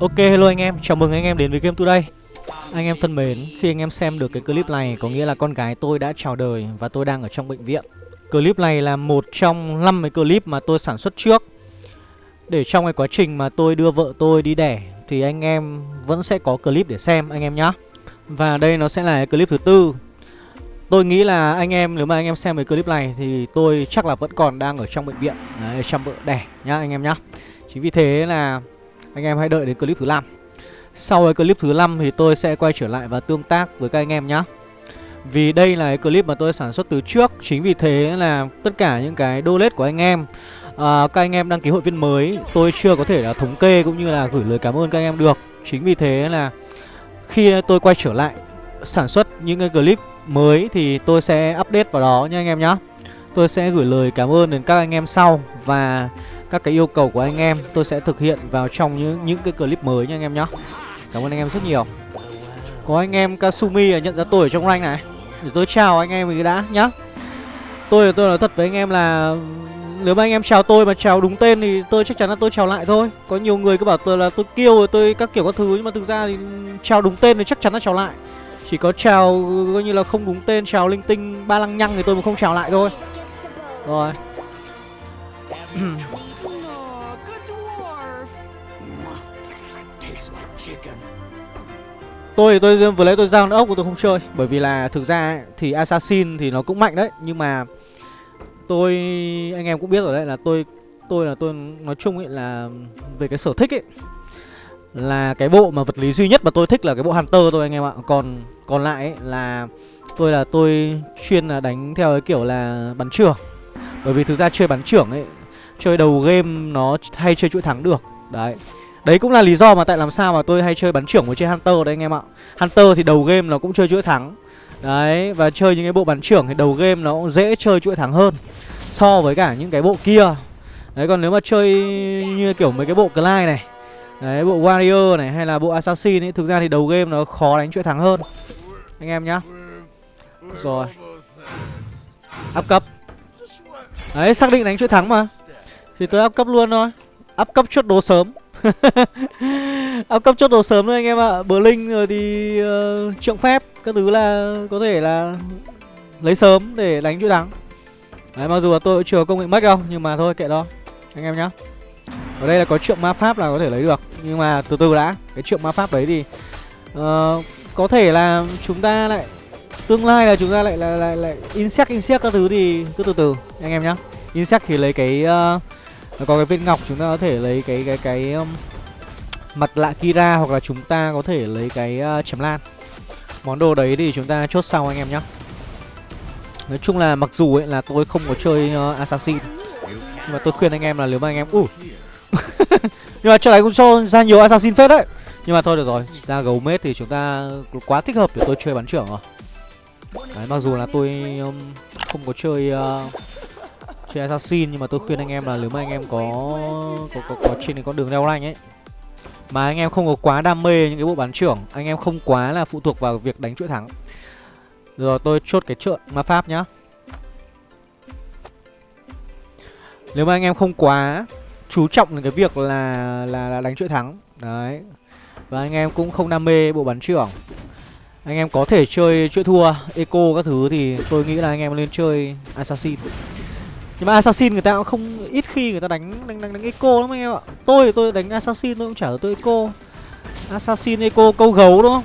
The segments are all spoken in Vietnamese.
Ok hello anh em, chào mừng anh em đến với Game Today. Anh em thân mến, khi anh em xem được cái clip này có nghĩa là con gái tôi đã chào đời và tôi đang ở trong bệnh viện. Clip này là một trong 5 cái clip mà tôi sản xuất trước. Để trong cái quá trình mà tôi đưa vợ tôi đi đẻ thì anh em vẫn sẽ có clip để xem anh em nhé Và đây nó sẽ là cái clip thứ tư. Tôi nghĩ là anh em nếu mà anh em xem cái clip này thì tôi chắc là vẫn còn đang ở trong bệnh viện Đấy, chăm vợ đẻ nhá anh em nhá. Chính vì thế là anh em hãy đợi đến clip thứ 5 Sau cái clip thứ 5 thì tôi sẽ quay trở lại và tương tác với các anh em nhé Vì đây là cái clip mà tôi sản xuất từ trước Chính vì thế là tất cả những cái donate của anh em à, Các anh em đăng ký hội viên mới Tôi chưa có thể là thống kê cũng như là gửi lời cảm ơn các anh em được. Chính vì thế là khi tôi quay trở lại sản xuất những cái clip mới Thì tôi sẽ update vào đó nha anh em nhé Tôi sẽ gửi lời cảm ơn đến các anh em sau Và các cái yêu cầu của anh em tôi sẽ thực hiện vào trong những những cái clip mới nha anh em nhé Cảm ơn anh em rất nhiều. Có anh em Kasumi nhận ra tôi ở trong rank này. Để tôi chào anh em cái đã nhá. Tôi tôi nói thật với anh em là, Nếu mà anh em chào tôi mà chào đúng tên thì tôi chắc chắn là tôi chào lại thôi. Có nhiều người cứ bảo tôi là tôi kêu rồi tôi các kiểu các thứ, Nhưng mà thực ra thì chào đúng tên thì chắc chắn là chào lại. Chỉ có chào, coi như là không đúng tên, chào linh tinh ba lăng nhăng thì tôi mà không chào lại thôi. Rồi. Tôi tôi vừa lấy tôi giao ốc của tôi không chơi Bởi vì là thực ra thì Assassin thì nó cũng mạnh đấy Nhưng mà tôi anh em cũng biết rồi đấy là tôi tôi là tôi nói chung ấy là về cái sở thích ấy là cái bộ mà vật lý duy nhất mà tôi thích là cái bộ Hunter thôi anh em ạ. Còn còn lại ấy là tôi là tôi chuyên là đánh theo cái kiểu là bắn trưởng. Bởi vì thực ra chơi bắn trưởng ấy, chơi đầu game nó hay chơi chuỗi thắng được. Đấy. Đấy cũng là lý do mà tại làm sao mà tôi hay chơi bắn trưởng với chơi Hunter đấy anh em ạ. Hunter thì đầu game nó cũng chơi chuỗi thắng. Đấy, và chơi những cái bộ bắn trưởng thì đầu game nó cũng dễ chơi chuỗi thắng hơn So với cả những cái bộ kia. Đấy, còn nếu mà chơi như kiểu mấy cái bộ Clyde này Đấy, bộ Warrior này hay là bộ Assassin ấy Thực ra thì đầu game nó khó đánh chuỗi thắng hơn. Anh em nhá. Rồi. Up cấp. Đấy, xác định đánh chuỗi thắng mà. Thì tôi up cấp luôn thôi. Up cấp chốt đồ sớm. Áp cấp chốt đồ sớm thôi anh em ạ. Bờ Linh rồi thì uh, trượng phép Các thứ là có thể là Lấy sớm để đánh chuỗi thắng. Đấy mặc dù là tôi cũng chưa có công nghệ mất đâu Nhưng mà thôi kệ đó Anh em nhá. Ở đây là có trượng ma pháp là có thể lấy được Nhưng mà từ từ đã Cái trượng ma pháp đấy thì uh, Có thể là chúng ta lại Tương lai là chúng ta lại lại lại, lại insect insect các thứ thì cứ từ từ anh em nhá. Insect thì lấy cái uh, nó có cái viên ngọc chúng ta có thể lấy cái cái cái um, mặt lạ Kira hoặc là chúng ta có thể lấy cái uh, chém lan. Món đồ đấy thì chúng ta chốt sau anh em nhé. Nói chung là mặc dù ấy là tôi không có chơi uh, assassin nhưng mà tôi khuyên anh em là nếu mà anh em ủ nhưng mà trận này cũng cho ra nhiều assassin phết đấy nhưng mà thôi được rồi ra gấu mết thì chúng ta quá thích hợp để tôi chơi bắn trưởng rồi đấy mặc dù là tôi um, không có chơi uh, chơi assassin nhưng mà tôi khuyên anh em là nếu mà anh em có có có, có trên con đường leo rank ấy mà anh em không có quá đam mê những cái bộ bán trưởng anh em không quá là phụ thuộc vào việc đánh chuỗi thắng. Rồi tôi chốt cái trợn ma pháp nhá. Nếu mà anh em không quá chú trọng đến cái việc là là, là đánh chuỗi thắng đấy và anh em cũng không đam mê bộ bắn trưởng anh em có thể chơi chuỗi thua eco các thứ thì tôi nghĩ là anh em nên chơi assassin nhưng mà assassin người ta cũng không ít khi người ta đánh đánh đánh, đánh eco lắm anh em ạ. Tôi thì tôi đánh assassin tôi cũng chả tôi eco. Assassin eco câu gấu đúng không?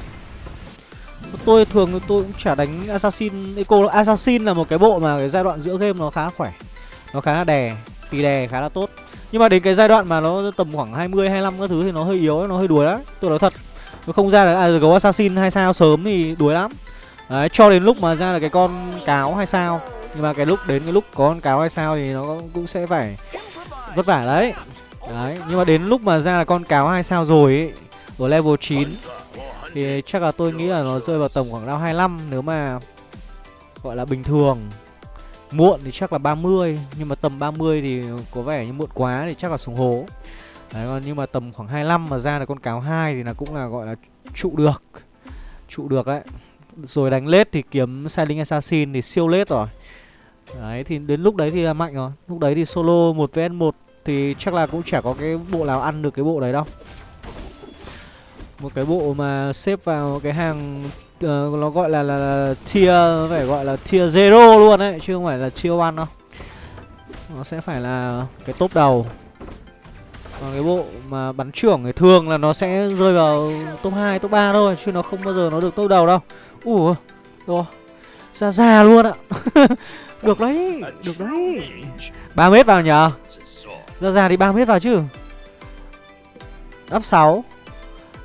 Tôi thường tôi cũng chả đánh assassin eco assassin là một cái bộ mà cái giai đoạn giữa game nó khá khỏe nó khá là đè tì đè khá là tốt. Nhưng mà đến cái giai đoạn mà nó tầm khoảng 20 25 các thứ thì nó hơi yếu nó hơi đuối lắm. Tôi nói thật nó không ra được à, gấu assassin hay sao sớm thì đuối lắm. Đấy cho đến lúc mà ra là cái con cáo hay sao nhưng mà cái lúc đến cái lúc có con cáo hay sao thì nó cũng sẽ phải vất vả đấy. Đấy nhưng mà đến lúc mà ra là con cáo hay sao rồi ấy, ở level 9 thì chắc là tôi nghĩ là nó rơi vào tầm khoảng level 25 nếu mà gọi là bình thường. Muộn thì chắc là 30 nhưng mà tầm 30 thì có vẻ như muộn quá thì chắc là xuống hố. Đấy còn nhưng mà tầm khoảng 25 mà ra là con cáo hai thì là cũng là gọi là trụ được trụ được đấy. Rồi đánh lết thì kiếm Silent Assassin thì siêu lết rồi. Đấy thì đến lúc đấy thì là mạnh rồi. Lúc đấy thì solo 1 vs 1 Thì chắc là cũng chả có cái bộ nào ăn được cái bộ đấy đâu. Một cái bộ mà xếp vào cái hàng uh, nó gọi là, là, là tier phải gọi là tier zero luôn đấy chứ không phải là tier one đâu. Nó sẽ phải là cái top đầu. Còn cái bộ mà bắn trưởng thì thường là nó sẽ rơi vào top 2, top 3 thôi Chứ nó không bao giờ nó được top đầu đâu. Ủa, rồi Ra ra luôn ạ. Được đấy, được đấy. 3 mét vào nhờ. Ra ra thì 3 mét vào chứ. Up 6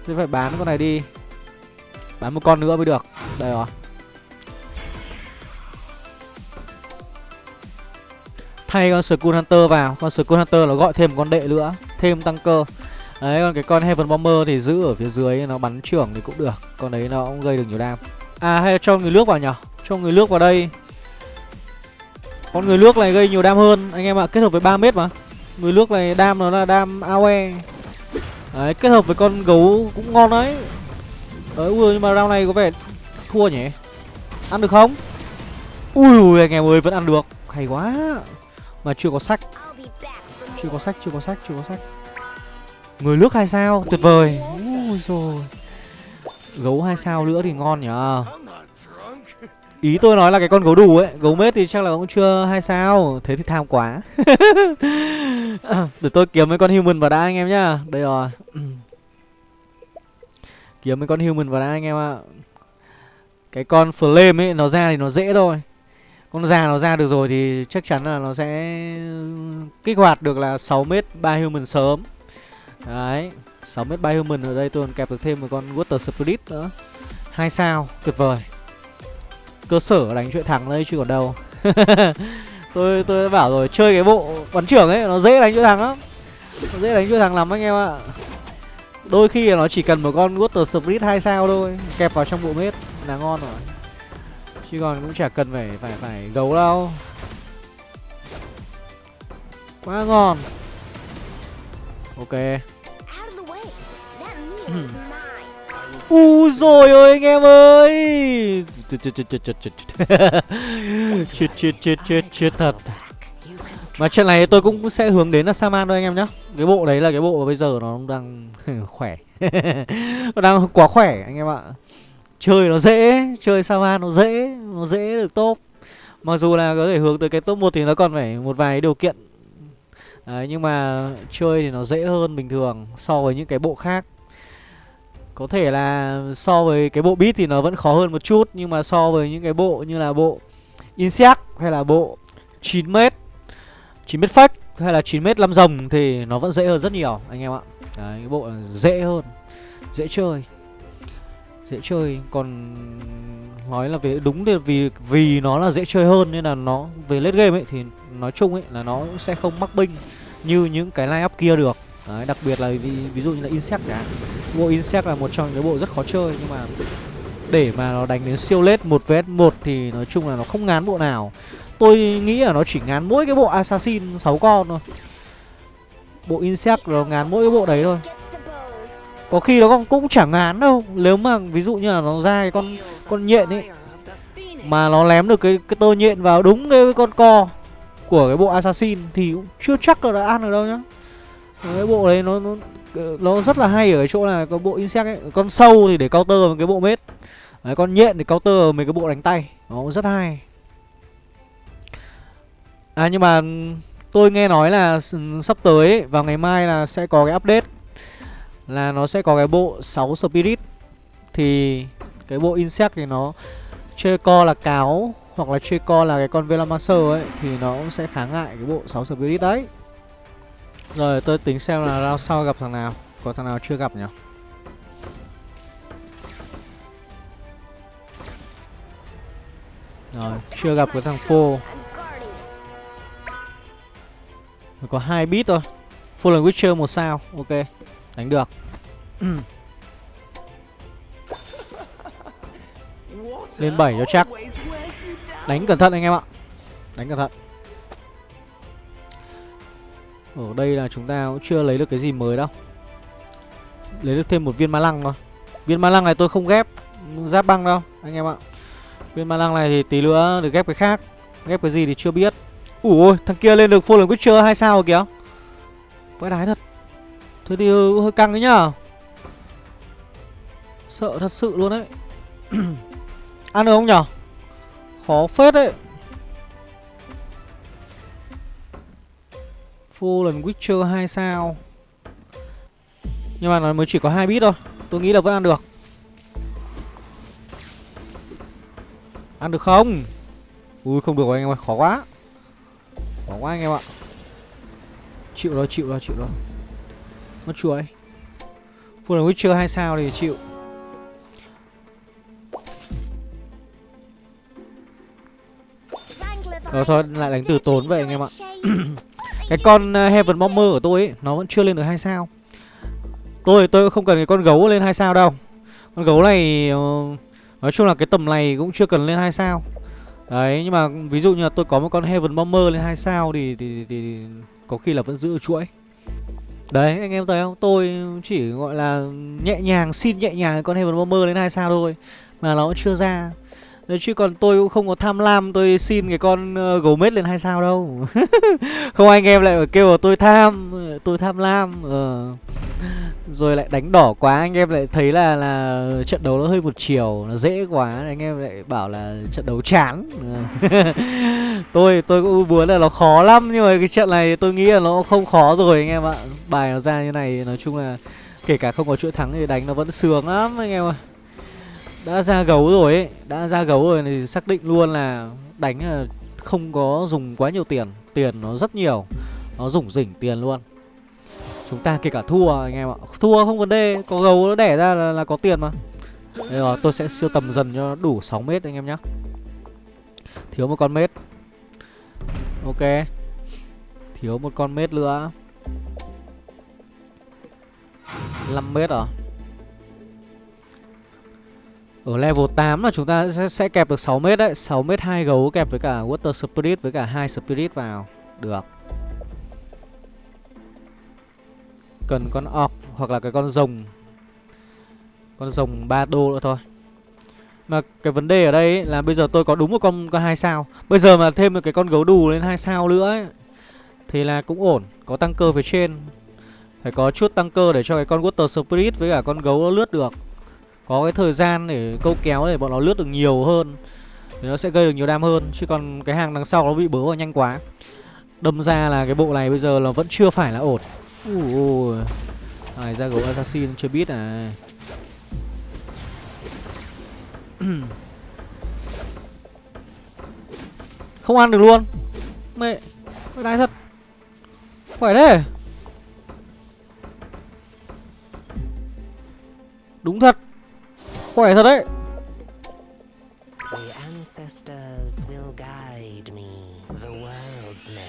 Thế phải bán con này đi. Bán một con nữa mới được. Đây rồi. Thay con Skull Hunter vào. Con Skull Hunter nó gọi thêm một con đệ nữa. Thêm tăng cơ. Đấy còn cái con Heaven Bomber thì giữ ở phía dưới Nó bắn trưởng thì cũng được. Con đấy nó cũng gây được nhiều đam. À hay cho người nước vào nhở Cho người nước vào đây con người nước này gây nhiều đam hơn. Anh em ạ, kết hợp với 3 mét mà. Người nước này đam nó là đam AOE Đấy, kết hợp với con gấu cũng ngon đấy. Đấy, ui, nhưng mà round này có vẻ thua nhỉ? Ăn được không? Ui ui anh em ơi, vẫn ăn được. Hay quá. Mà chưa có sách. Chưa có sách, chưa có sách, chưa có sách. Người nước hai sao? Tuyệt vời. Ui rồi Gấu hai sao nữa thì ngon nhở Ý tôi nói là cái con gấu đủ ấy, Gấu mết thì chắc là cũng chưa hai sao, Thế thì tham quá. Để tôi kiếm mấy con human vào đã anh em nhá. Đây rồi. Kiếm mấy con human vào đã anh em ạ. Cái con flame ấy, nó ra thì nó dễ thôi. Con già nó ra được rồi thì chắc chắn là nó sẽ kích hoạt được là 6m 3 human sớm. Đấy 6m 3 human ở đây tôi còn kẹp được thêm một con water spirit nữa. Hai sao, tuyệt vời cơ sở đánh chuyện thắng đây chứ còn đâu. Tôi tôi đã bảo rồi chơi cái bộ bắn trưởng ấy nó dễ đánh chuyện thắng lắm. Nó dễ đánh chuyện thắng lắm anh em ạ. Đôi khi nó chỉ cần một con water spirit hai sao thôi kẹp vào trong bộ mết là ngon rồi. Chứ còn cũng chả cần phải phải phải gấu đâu. Quá ngon. Ok U rồi ơi anh em ơi. Chết chết chết chết chết chết Chết chết chết chết chết thật. Mà trận này tôi cũng sẽ hướng đến là Saman thôi anh em nhá. Cái bộ đấy là cái bộ bây giờ nó đang khỏe. Nó đang quá khỏe anh em ạ. Chơi nó dễ Chơi Saman nó dễ Nó dễ được top. Mặc dù là có thể hướng tới cái top 1 thì nó còn phải một vài điều kiện. Đấy, nhưng mà chơi thì nó dễ hơn bình thường so với những cái bộ khác có thể là so với cái bộ beat thì nó vẫn khó hơn một chút Nhưng mà so với những cái bộ như là bộ Insect hay là bộ 9m 9m fake hay là 9m 5 rồng thì nó vẫn dễ hơn rất nhiều anh em ạ. Đấy, cái bộ dễ hơn Dễ chơi Dễ chơi. Còn nói là về đúng là vì vì nó là dễ chơi hơn nên là nó về late game ấy thì nói chung ấy là nó sẽ không mắc binh như những cái line up kia được. Đấy, đặc biệt là ví, ví dụ như là Insect cả Bộ Insect là một trong những bộ rất khó chơi Nhưng mà để mà nó đánh đến siêu lết 1 vs 1 thì nói chung là nó không ngán bộ nào. Tôi nghĩ là nó chỉ ngán mỗi cái bộ Assassin 6 con thôi. Bộ Insect nó ngán mỗi cái bộ đấy thôi. Có khi nó còn cũng chẳng ngán đâu. Nếu mà ví dụ như là nó ra cái con con nhện ấy Mà nó lém được cái, cái tơ nhện vào đúng cái con co Của cái bộ Assassin Thì cũng chưa chắc là đã ăn được đâu nhá. Cái bộ đấy nó, nó Ờ, nó rất là hay ở cái chỗ là có bộ insect ấy con sâu thì để counter một cái bộ mết. Đấy, con nhện thì counter mấy cái bộ đánh tay nó cũng rất hay. À nhưng mà tôi nghe nói là sắp tới ấy, vào ngày mai là sẽ có cái update là nó sẽ có cái bộ 6 spirit. Thì cái bộ insect thì nó chơi co là cáo hoặc là chơi co là cái con velomancer ấy thì nó cũng sẽ kháng ngại cái bộ 6 spirit đấy rồi, tôi tính xem là round sau gặp thằng nào. Có thằng nào chưa gặp nhỉ? Rồi, chưa gặp cái thằng phô Có hai bit thôi. Fallen Witcher một sao, Ok. Đánh được. Lên 7 cho chắc. Đánh cẩn thận anh em ạ. Đánh cẩn thận ở đây là chúng ta cũng chưa lấy được cái gì mới đâu. Lấy được thêm một viên ma lăng thôi. Viên ma lăng này tôi không ghép Giáp băng đâu anh em ạ. Viên ma lăng này thì tí nữa được ghép cái khác. Ghép cái gì thì chưa biết. Ủa ôi thằng kia lên được Fallen Witcher hay sao rồi kìa. Vãi đái thật. Thế thì hơi, hơi căng đấy nhá Sợ thật sự luôn đấy. Ăn được không nhở Khó phết đấy. Fallen Witcher 2 sao. Nhưng mà nó mới chỉ có hai bit thôi. Tôi nghĩ là vẫn ăn được. Ăn được không? Ui không được rồi anh em ơi khó quá. Khó quá anh em ạ. Chịu rồi chịu rồi chịu rồi. Mất chuỗi Fallen Witcher 2 sao thì chịu. Ờ thôi lại đánh từ tốn vậy anh em ạ Cái con ờ, Heaven Bomber của tôi ấy Nó vẫn chưa lên được hai sao. Tôi tôi không cần cái con gấu lên hai sao đâu. Con gấu này ờ, Nói chung là cái tầm này cũng chưa cần lên hai sao. Đấy nhưng mà ví dụ như là tôi có một con Heaven Bomber lên hai sao thì, thì, thì, thì có khi là vẫn giữ chuỗi. Đấy anh em thấy không? Tôi chỉ gọi là nhẹ nhàng xin nhẹ nhàng con Heaven Bomber lên hai sao thôi Mà nó vẫn chưa ra. Đấy chứ còn tôi cũng không có tham lam tôi xin cái con uh, gấu mết lên hai sao đâu. Không anh em lại kêu là tôi tham Tôi tham lam ờ. Rồi lại đánh đỏ quá anh em lại thấy là là trận đấu nó hơi một chiều Nó dễ quá anh em lại bảo là trận đấu chán. Tôi tôi cũng muốn là nó khó lắm Nhưng mà cái trận này tôi nghĩ là nó không khó rồi anh em ạ. Bài nó ra như này nói chung là Kể cả không có chuỗi thắng thì đánh nó vẫn sướng lắm anh em ạ đã ra gấu rồi ấy Đã ra gấu rồi thì xác định luôn là Đánh là không có dùng quá nhiều tiền. Tiền nó rất nhiều Nó rủng rỉnh tiền luôn. Chúng ta kể cả thua anh em ạ. Thua không vấn đề Có gấu nó đẻ ra là, là có tiền mà. Đây rồi tôi sẽ siêu tầm dần cho đủ 6 mét anh em nhé Thiếu một con mét. Ok. Thiếu một con mét nữa. 5 mét à? Ở level 8 là chúng ta sẽ, sẽ kẹp được 6 mét đấy 6 mét 2 gấu kẹp với cả Water Spirit với cả hai Spirit vào. Được. Cần con orc hoặc là cái con rồng. Con rồng 3 đô nữa thôi. Mà cái vấn đề ở đây ấy, là bây giờ tôi có đúng một con con hai sao. Bây giờ mà thêm một cái con gấu đù lên hai sao nữa ấy, Thì là cũng ổn Có tăng cơ phía trên. Phải có chút tăng cơ để cho cái con Water Spirit với cả con gấu nó lướt được có cái thời gian để câu kéo để bọn nó lướt được nhiều hơn, thì nó sẽ gây được nhiều đam hơn, chứ còn cái hàng đằng sau nó bị bớ vào nhanh quá. Đâm ra là cái bộ này bây giờ là vẫn chưa phải là ổn. Ui này ra gấu assassin chưa biết à. Không ăn được luôn. Mẹ mẹ đái thật. Khỏe thế. Đúng thật. Khỏe thật đấy.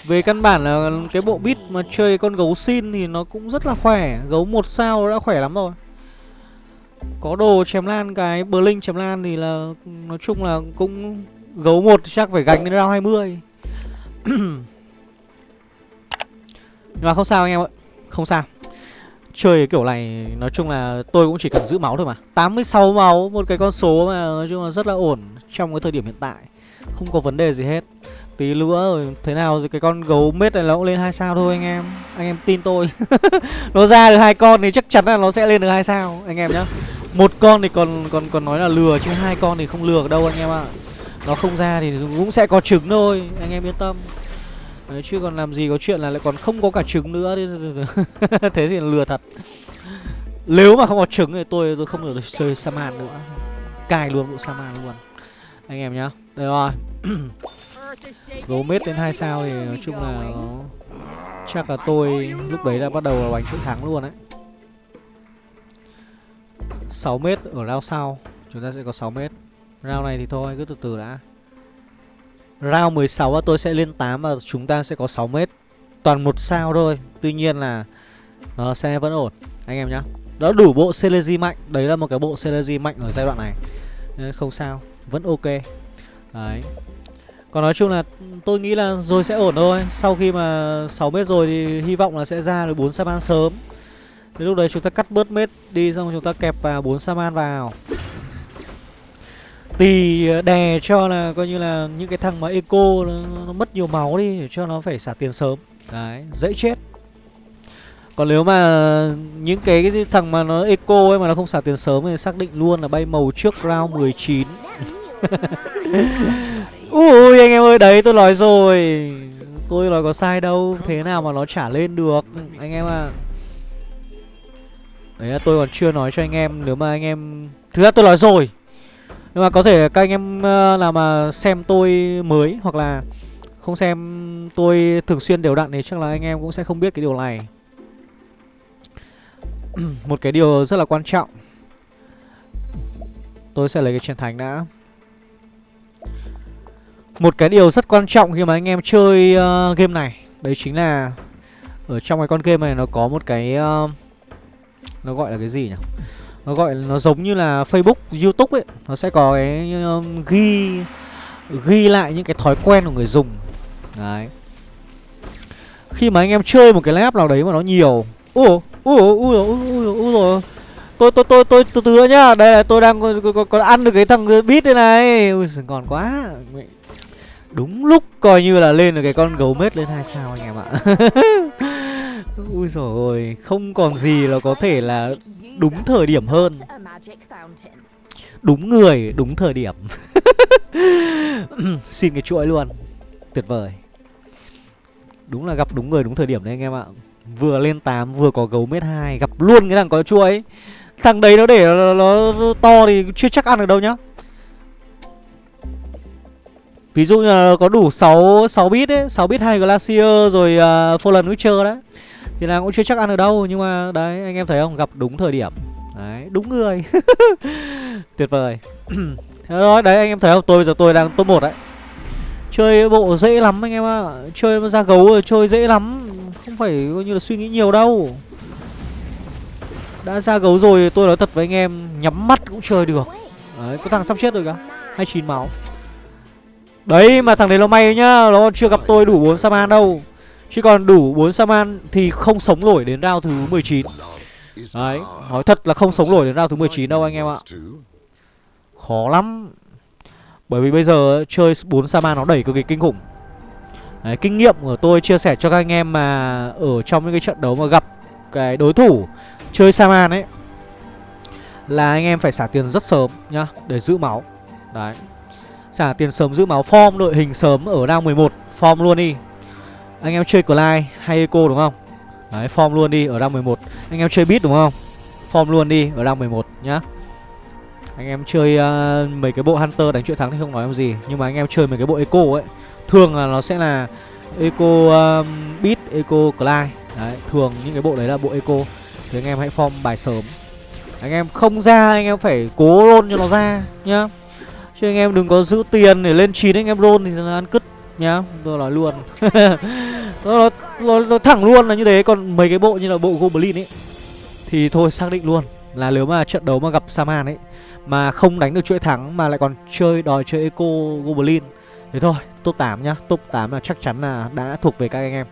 Về căn bản là cái bộ bit mà chơi con gấu xin thì nó cũng rất là khỏe. Gấu một sao đã khỏe lắm rồi. Có đồ chém lan, cái bờ linh chém lan thì là, nói chung là cũng gấu một chắc phải gánh đến round 20 Nhưng mà không sao anh em ạ. Không sao. Chơi kiểu này nói chung là tôi cũng chỉ cần giữ máu thôi mà. 86 máu, một cái con số mà nói chung là rất là ổn trong cái thời điểm hiện tại. Không có vấn đề gì hết. Tí nữa rồi thế nào rồi cái con gấu mết này nó cũng lên hai sao thôi anh em. Anh em tin tôi. Nó ra được hai con thì chắc chắn là nó sẽ lên được hai sao anh em nhá. Một con thì còn còn còn nói là lừa chứ hai con thì không lừa đâu anh em ạ. Nó không ra thì cũng sẽ có trứng thôi Anh em yên tâm. Đấy, chứ còn làm gì có chuyện là lại còn không có cả trứng nữa. Thế thì lừa thật. Nếu mà không có trứng thì tôi tôi không được chơi Saman nữa. Cài luôn bộ Saman luôn. Anh em nhá. Đây rồi. Gấu mết đến 2 sao thì nói chung là nó... Chắc là tôi lúc đấy đã bắt đầu là bánh chuỗi thắng luôn đấy. 6 mét ở round sau. Chúng ta sẽ có 6 mét. Round này thì thôi cứ từ từ đã. Round 16 tôi sẽ lên 8 và chúng ta sẽ có 6 mét. Toàn một sao thôi, Tuy nhiên là nó sẽ vẫn ổn. Anh em nhá. Đó đủ bộ Celezy mạnh. Đấy là một cái bộ Celezy mạnh ở giai đoạn này. Nên Không sao, Vẫn ok. Đấy. Còn nói chung là tôi nghĩ là rồi sẽ ổn thôi. Sau khi mà 6 mét rồi thì hy vọng là sẽ ra được 4 Saman sớm. Thì lúc đấy chúng ta cắt bớt mét đi, Xong chúng ta kẹp vào 4 Saman vào. Tì ờ, đè cho là coi như là những cái thằng mà eco nó, nó mất nhiều máu đi để cho nó phải xả tiền sớm. Đấy, dễ chết. Còn nếu mà những cái, cái thằng mà nó eco ấy mà nó không xả tiền sớm thì xác định luôn là bay màu trước round 19 Ui anh em ơi đấy tôi nói rồi. Tôi nói có sai đâu Thế nào mà nó trả lên được? Anh em à Đấy là tôi còn chưa nói cho anh em Nếu mà anh em Thực ra tôi nói rồi. Nhưng mà có thể các anh em ờ, nào mà xem tôi mới Hoặc là không xem tôi thường xuyên đều đặn Thì chắc là anh em cũng sẽ không biết cái điều này. Một cái điều rất là quan trọng. Tôi sẽ lấy cái chiến thánh đã. Một cái điều rất quan trọng khi mà anh em chơi uh, game này Đấy chính là Ở trong cái con game này nó có một cái uh, Nó gọi là cái gì nhỉ? Nó gọi nó giống như là Facebook, Youtube ấy. Nó sẽ có cái um, ghi Ghi lại những cái thói quen của người dùng. Đấy. Khi mà anh em chơi một cái app nào đấy mà nó nhiều Ô, ô, ô, ô rồi. tôi tôi tôi tôi từ từ nhá đây là tôi đang còn, còn ăn được cái thằng bit đây này. Ui còn quá. Đúng lúc coi như là lên được cái con gấu mết lên hai sao anh em ạ. Ui rồi Không còn gì là có thể là đúng thời điểm hơn. Đúng người, đúng thời điểm. Xin cái chuỗi luôn. Tuyệt vời. Đúng là gặp đúng người đúng thời điểm đấy anh em ạ. Vừa lên 8 vừa có gấu mét 2 Gặp luôn cái thằng có chuỗi. Thằng đấy nó để nó, nó to thì chưa chắc ăn được đâu nhá. Ví dụ như là có đủ 6 6 bit ấy, 6 bit 2 Glacier rồi uh, Fallen Witcher đấy. Thì là cũng chưa chắc ăn ở đâu, nhưng mà đấy anh em thấy không, gặp đúng thời điểm. Đấy, đúng người. Tuyệt vời. đó, đấy anh em thấy không, tôi giờ tôi đang top 1 đấy. Chơi bộ dễ lắm anh em ạ. À. Chơi ra gấu rồi chơi dễ lắm, không phải coi như là suy nghĩ nhiều đâu. Đã ra gấu rồi tôi nói thật với anh em Nhắm mắt cũng chơi được Đấy, có thằng sắp chết rồi kìa 29 máu Đấy mà thằng đấy nó may nhá Nó chưa gặp tôi đủ 4 Saman đâu Chứ còn đủ 4 Saman thì không sống nổi đến round thứ 19 Đấy Nói thật là không sống nổi đến round thứ 19 đâu anh em ạ. Khó lắm. Bởi vì bây giờ chơi 4 Saman nó đẩy cực kỳ kinh khủng. Đấy, kinh nghiệm của tôi chia sẻ cho các anh em mà ở trong những cái trận đấu mà gặp cái đối thủ chơi Saman ấy là anh em phải xả tiền rất sớm nhá để giữ máu. Đấy. Xả tiền sớm giữ máu Form đội hình sớm ở round 11 Form luôn đi. Anh em chơi Clyde hay Eco đúng không? Đấy form luôn đi ở rank 11 Anh em chơi Beat đúng không? Form luôn đi ở rank 11 nhá. Anh em chơi uh, mấy cái bộ Hunter đánh chuyện thắng thì không nói em gì. Nhưng mà anh em chơi mấy cái bộ Eco ấy Thường là nó sẽ là Eco um, Beat, Eco Clyde Đấy thường những cái bộ đấy là bộ Eco. Thì anh em hãy form bài sớm. Anh em không ra anh em phải cố roll cho nó ra nhá. Chứ anh em đừng có giữ tiền để lên 9 anh em roll thì là ăn cứt nhá Tôi nói luôn. Nó, nó, nó thẳng luôn là như thế Còn mấy cái bộ như là bộ Goblin ấy Thì thôi xác định luôn Là nếu mà trận đấu mà gặp Saman ấy Mà không đánh được chuỗi thắng Mà lại còn chơi đòi chơi Eco Goblin Thế thôi top 8 nhá. Top 8 là chắc chắn là đã thuộc về các anh em.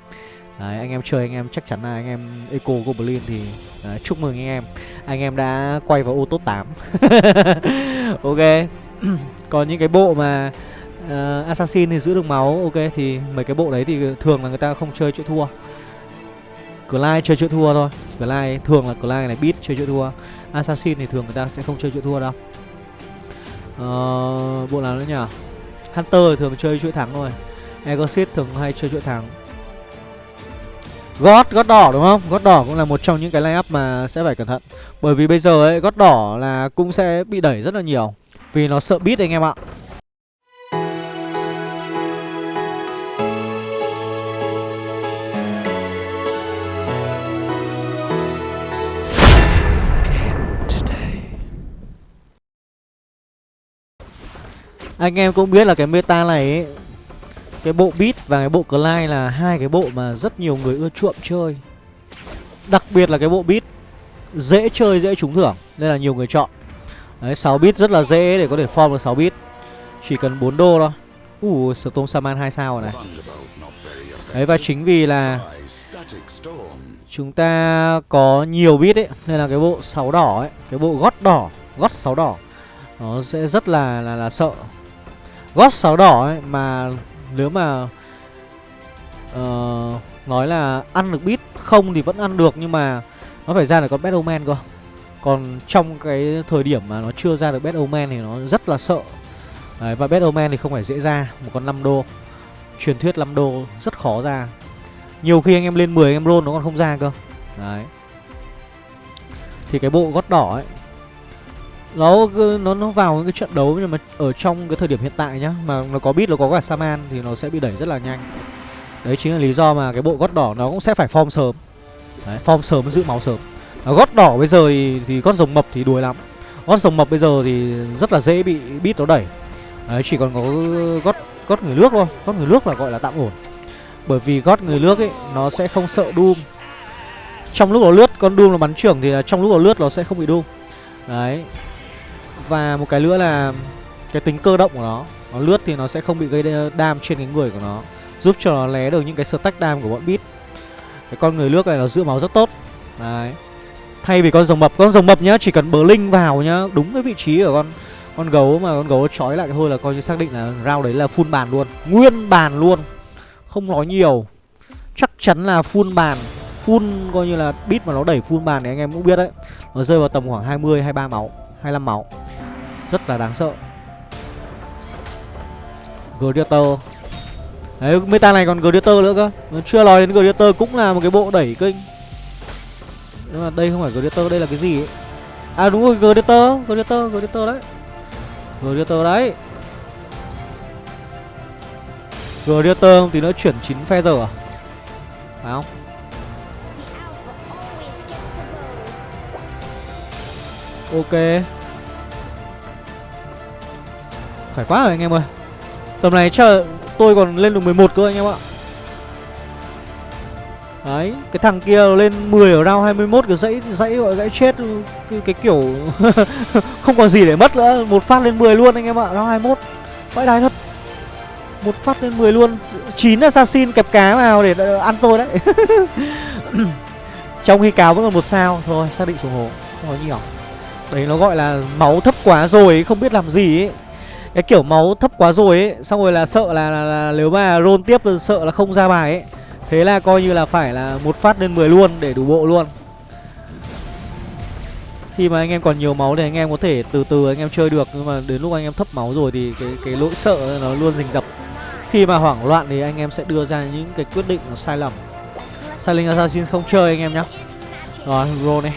Đấy, anh em chơi anh em chắc chắn là anh em Eco Goblin thì đấy, chúc mừng anh em. Anh em đã quay vào ô top 8 Ok. Còn những cái bộ mà uh, Assassin thì giữ được máu Ok thì mấy cái bộ đấy thì thường là người ta không chơi chữa thua. Clyde chơi chữa thua thôi. Clyde thường là Clyde này Beat chơi chữa thua. Assassin thì thường người ta sẽ không chơi chữa thua đâu. Uh, Bộ nào nữa nhỉ? Hunter thì thường chơi chuỗi thắng thôi. Exorcist thường hay chơi chuỗi thắng. God, God đỏ đúng không? God đỏ cũng là một trong những cái line up mà sẽ phải cẩn thận. Bởi vì bây giờ ấy, God đỏ là cũng sẽ bị đẩy rất là nhiều. Vì nó sợ beat anh em ạ. Anh em cũng biết là cái meta này ấy, Cái bộ beat và cái bộ Clyde là hai cái bộ mà rất nhiều người ưa chuộng chơi. Đặc biệt là cái bộ beat Dễ chơi, dễ trúng thưởng Nên là nhiều người chọn. Đấy, 6 bit rất là dễ để có thể form được 6 bit Chỉ cần 4 đô thôi. Ủa, uh, Storm Saman 2 sao rồi này. Đấy, và chính vì là Chúng ta có nhiều bit ấy Nên là cái bộ 6 đỏ ấy Cái bộ gót đỏ, gót 6 đỏ Nó sẽ rất là là, là sợ gót sáu đỏ ấy mà nếu mà uh, nói là ăn được bit không thì vẫn ăn được nhưng mà nó phải ra được con Batman cơ. Còn trong cái thời điểm mà nó chưa ra được Batman thì nó rất là sợ. Đấy, và Batman thì không phải dễ ra một con 5 đô truyền thuyết 5 đô rất khó ra. Nhiều khi anh em lên 10 anh em roll nó còn không ra cơ. Đấy. Thì cái bộ gót đỏ ấy nó nó nó vào những cái trận đấu nhưng mà ở trong cái thời điểm hiện tại nhá mà nó có biết nó có cả saman thì nó sẽ bị đẩy rất là nhanh. Đấy chính là lý do mà cái bộ gót đỏ nó cũng sẽ phải form sớm. Đấy form sớm giữ máu sớm. Nó gót đỏ bây giờ thì, thì gót rồng mập thì đuối lắm. Gót rồng mập bây giờ thì rất là dễ bị bít nó đẩy. Đấy chỉ còn có gót gót người nước thôi. Gót người nước là gọi là tạm ổn. Bởi vì gót người nước ấy nó sẽ không sợ doom. Trong lúc nó lướt con doom nó bắn trưởng thì là trong lúc nó lướt nó sẽ không bị doom. Đấy và một cái nữa là cái tính cơ động của nó. Nó lướt thì nó sẽ không bị gây đam trên cái người của nó, giúp cho nó lé được những cái stack đam của bọn bit cái con người nước này nó giữ máu rất tốt. Đấy. Thay vì con rồng mập, con rồng mập nhá, chỉ cần bờ linh vào nhá, đúng cái vị trí của con con gấu mà con gấu trói lại thôi là coi như xác định là rau đấy là full bàn luôn. Nguyên bàn luôn, không nói nhiều. Chắc chắn là full bàn, full coi như là bit mà nó đẩy full bàn thì anh em cũng biết đấy. Nó rơi vào tầm khoảng 20 23 máu 25 máu rất là đáng sợ. Gladiator Đấy, meta này còn Gladiator nữa cơ. Chưa nói đến Gladiator cũng là một cái bộ đẩy kinh Nhưng mà đây không phải Gladiator, đây là cái gì ấy? À đúng rồi, Gladiator, Gladiator, Gladiator đấy. Gladiator đấy. Gladiator tí nữa chuyển 9 feather à? Phải không? Ok. Khỏe quá rồi anh em ơi Tầm này chờ tôi còn lên được 11 cơ anh em ạ Đấy, cái thằng kia lên 10 ở round 21 cái dãy dãy gọi dãy chết cái, cái kiểu không còn gì để mất nữa, một phát lên 10 luôn anh em ạ, round 21. Vãi đái thật. Một phát lên 10 luôn, 9 assassin kẹp cá vào để ăn tôi đấy. Trong khi cáo vẫn còn một sao, thôi xác định xuống hồ, không có nhiều. Đấy nó gọi là máu thấp quá rồi không biết làm gì ấy cái kiểu máu thấp quá rồi ấy xong rồi là sợ là, là, là nếu mà roll tiếp là sợ là không ra bài ấy. Thế là coi như là phải là một phát lên 10 luôn để đủ bộ luôn. Khi mà anh em còn nhiều máu thì anh em có thể từ từ anh em chơi được nhưng mà đến lúc anh em thấp máu rồi thì cái cái lỗi sợ nó luôn rình rập. Khi mà hoảng loạn thì anh em sẽ đưa ra những cái quyết định nó sai lầm. Silent Assassin không chơi anh em nhá. Rồi, roll này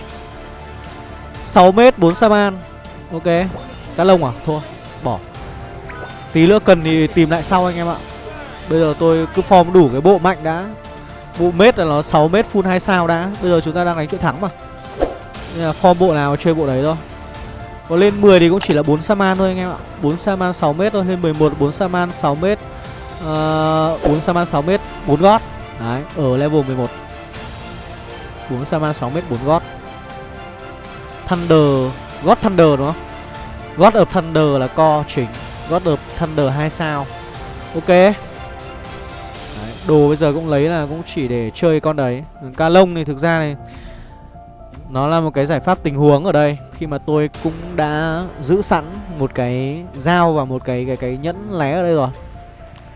6 mét 4 Saman Ok. Cá lông à? Thua. Bỏ. Tí nữa cần thì tìm lại sau anh em ạ. Bây giờ tôi cứ form đủ cái bộ mạnh đã. Bộ mết là nó 6 mét full 2 sao đã. Bây giờ chúng ta đang đánh chuyện thắng mà. Nên là form bộ nào chơi bộ đấy thôi. Có lên 10 thì cũng chỉ là 4 Saman thôi anh em ạ. 4 Saman 6 mét thôi Lên 11 4 Saman 6 mét. Ờ, uh, 4 Saman 6 mét 4 gót. Đấy ở level 11 4 Saman 6 mét 4 gót. Thunder Gót Thunder đúng không? God of Thunder là co chính. God of Thunder 2 sao. Ok. Đấy, Đồ bây giờ cũng lấy là cũng chỉ để chơi con đấy. Ca lông thì thực ra này Nó là một cái giải pháp tình huống ở đây. Khi mà tôi cũng đã giữ sẵn một cái dao và một cái cái cái nhẫn lé ở đây rồi.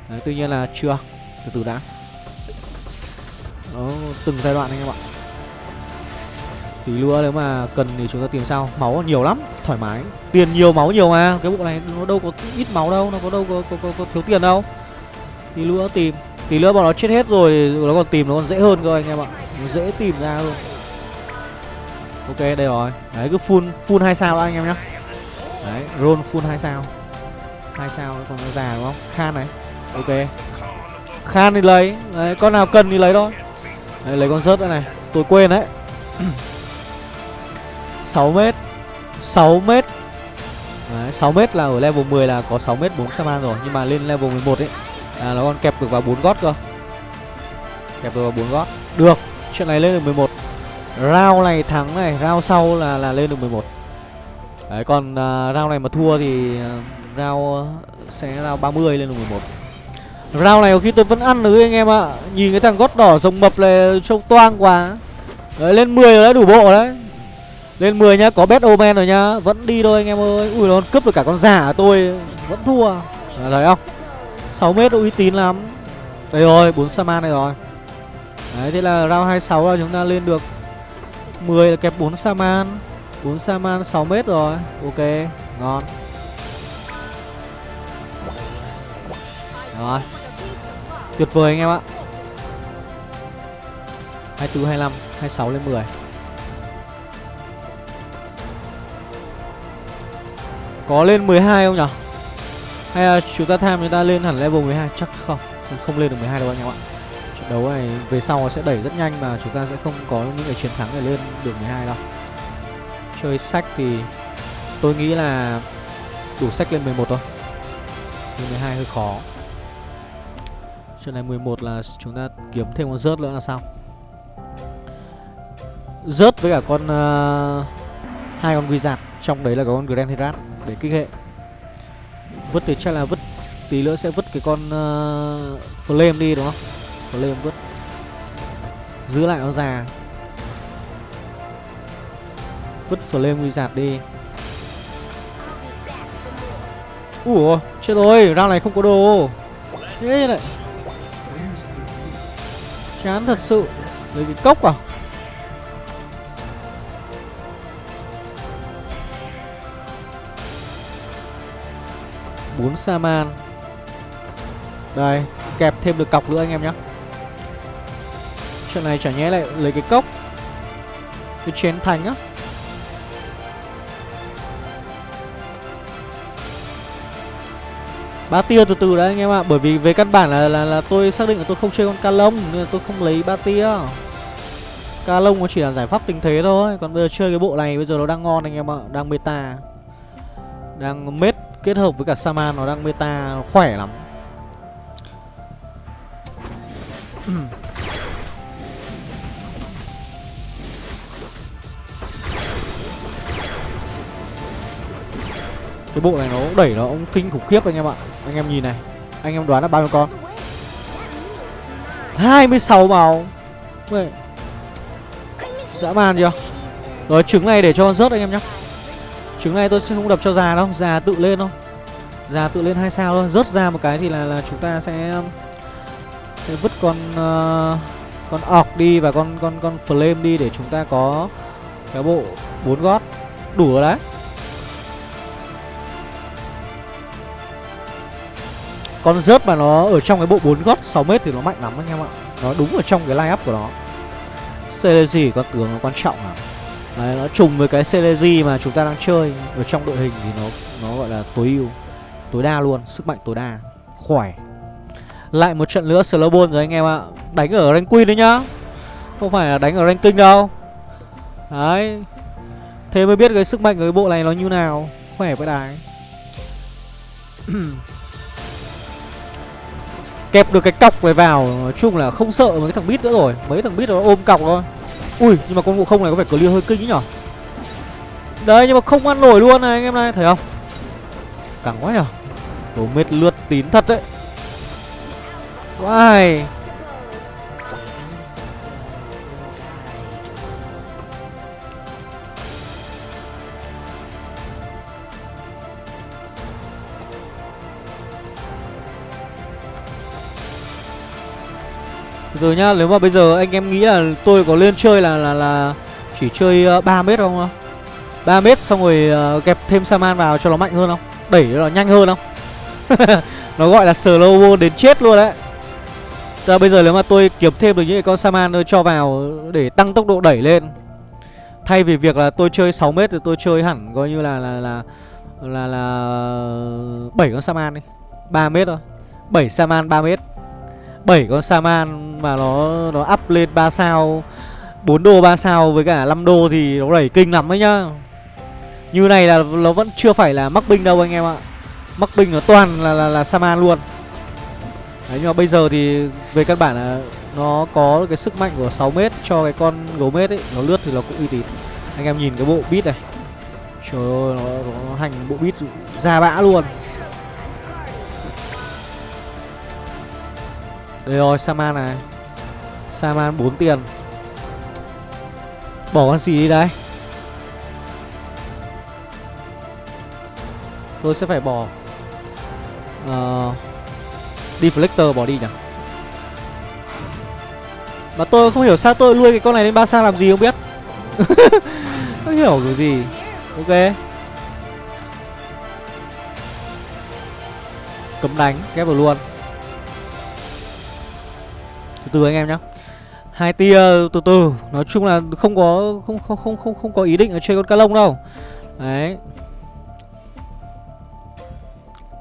Đấy, Tuy nhiên là chưa Từ từ đã. Đó, từng giai đoạn anh em ạ. Tí nữa nếu mà cần thì chúng ta tìm sau Máu nhiều lắm, thoải mái. Tiền nhiều máu nhiều mà. Cái bộ này nó đâu có ít máu đâu Nó có đâu có, có, có, có thiếu tiền đâu. Tí nữa tìm. Tí nữa bọn nó chết hết rồi thì nó còn tìm nó còn dễ hơn cơ anh em ạ. Nó dễ tìm ra luôn. Ok đây rồi. Đấy cứ full full 2 sao đã anh em nhá. Đấy roll full 2 sao. 2 sao còn nó già đúng không? Khan này. Ok. Khan thì lấy. Đấy con nào cần thì lấy thôi. Đấy lấy con rớt nữa này. Tôi quên đấy. 6m 6m Đấy, 6m là ở level 10 là có 6m 4 Saman rồi Nhưng mà lên level 11 ấy là nó còn kẹp được vào 4 gót cơ. Kẹp được vào 4 gót. Được, chuyện này lên được 11 Round này thắng này, round sau là là lên được 11 Đấy, còn à, uh, round này mà thua thì à, uh, round uh, sẽ round 30 lên được 11 Round này có khi tôi vẫn ăn được anh em ạ. Nhìn cái thằng gót đỏ rồng mập này trông toang quá. Đấy, lên 10 rồi đấy, đủ bộ đấy lên 10 nhá, có bet omen rồi nhá. Vẫn đi thôi anh em ơi. Ui nó cướp được cả con giả tôi. Vẫn thua. À, Thấy không? 6 mét uy tín lắm. Đây rồi 4 Saman này rồi. Đấy thế là round 26 là chúng ta lên được 10 là kẹp 4 Saman. 4 Saman 6 mét rồi. Ok ngon. Rồi. Tuyệt vời anh em ạ. 24, 25, 26 lên 10 Có lên 12 không nhỉ? Hay là chúng ta tham chúng ta lên hẳn level 12 Chắc không. Không lên được 12 đâu anh em ạ. Trận đấu này về sau nó sẽ đẩy rất nhanh Mà chúng ta sẽ không có những cái chiến thắng để lên được 12 đâu. Chơi sách thì Tôi nghĩ là Đủ sách lên 11 thôi. Lên 12 hơi khó. Trận này 11 là chúng ta kiếm thêm con rớt nữa là xong. Rớt với cả con uh, hai con quy giạt Trong đấy là có con Grand Herat để kích hệ. Vứt thì chắc là vứt Tí nữa sẽ vứt cái con uh, Flame đi đúng không? Flame vứt. Giữ lại con già. Vứt Flame wizard đi. Ủa chết rồi Round này không có đồ. Thế này Chán thật sự. Lấy cái cốc à? 4 Saman. Đây Kẹp thêm được cọc nữa anh em nhé. Chuyện này chả nhẽ lại lấy cái cốc. Cái chén thành á. Ba tia từ từ đấy anh em ạ Bởi vì về căn bản là, là là tôi xác định là tôi không chơi con ca lông Nên là tôi không lấy ba tia. Ca lông nó chỉ là giải pháp tình thế thôi Còn bây giờ chơi cái bộ này bây giờ nó đang ngon anh em ạ Đang meta Đang mết kết hợp với cả Saman nó đang meta nó khỏe lắm. Cái bộ này nó cũng đẩy nó cũng kinh khủng khiếp anh em ạ. Anh em nhìn này, Anh em đoán là bao nhiêu con? 26 màu Vậy Dã man chưa? Rồi trứng này để cho con rớt anh em nhé Trứng này tôi sẽ không đập cho già đâu Già tự lên thôi. Già tự lên hai sao thôi. Rớt ra một cái thì là là chúng ta sẽ Sẽ vứt con uh, Con ọc đi và con con con flame đi Để chúng ta có Cái bộ bốn gót. Đủ rồi đấy. Con rớt mà nó ở trong cái bộ bốn gót 6 mét thì nó mạnh lắm anh em ạ. Nó đúng ở trong cái line up của nó. Celesi con tướng nó quan trọng à Đấy, nó trùng với cái Celesi mà chúng ta đang chơi ở trong đội hình thì nó nó gọi là tối ưu, tối đa luôn, sức mạnh tối đa, khỏe. Lại một trận nữa Slowball rồi anh em ạ. Đánh ở rank Queen đấy nhá. Không phải là đánh ở rank King đâu. Đấy. Thế mới biết cái sức mạnh của cái bộ này nó như nào. Khỏe với đài. Kẹp được cái cọc này vào Nói chung là không sợ mấy thằng bít nữa rồi Mấy thằng bít nó ôm cọc thôi Ui, nhưng mà con ngộ không này có vẻ clear hơi kinh ý nhở? Đấy, nhưng mà không ăn nổi luôn này, anh em này, Thấy không? Cẳng quá nhở? Đồ mệt lướt tín thật đấy. Wow Rồi nhá, nếu mà bây giờ anh em nghĩ là tôi có lên chơi là là là chỉ chơi ờ, uh, 3 mét không? 3 mét xong rồi uh, kẹp thêm Saman vào cho nó mạnh hơn không? Đẩy nó nhanh hơn không? nó gọi là slow đến chết luôn đấy. Giờ bây giờ nếu mà tôi kiếm thêm được những con Saman tôi cho vào để tăng tốc độ đẩy lên. Thay vì việc là tôi chơi 6 mét thì tôi chơi hẳn coi như là là là là là ờ, 7 con Saman đi. 3 mét thôi. 7 Saman 3 mét 7 con Saman mà nó nó up lên 3 sao 4 đô 3 sao với cả 5 đô thì nó đẩy kinh lắm đấy nhá. Như này là nó vẫn chưa phải là mắc binh đâu anh em ạ. Mắc binh nó toàn là, là, là Saman luôn. Đấy nhưng mà bây giờ thì về căn bản là nó có cái sức mạnh của 6m cho cái con gấu mết ấy Nó lướt thì nó cũng uy tín. Anh em nhìn cái bộ bit này. Trời ơi nó, nó hành bộ bit ra bã luôn. Đây rồi Saman này. Saman 4 tiền. Bỏ con gì đi đây. Tôi sẽ phải bỏ uh, Deflector bỏ đi nhỉ? Mà tôi không hiểu sao tôi nuôi cái con này lên ba sao làm gì không biết. Không hiểu cái gì. Ok. Cấm đánh Ghép vào luôn. Từ anh em nhá. Hai tia từ từ nói chung là không có không không không không không có ý định ở chơi con cá lông đâu. Đấy.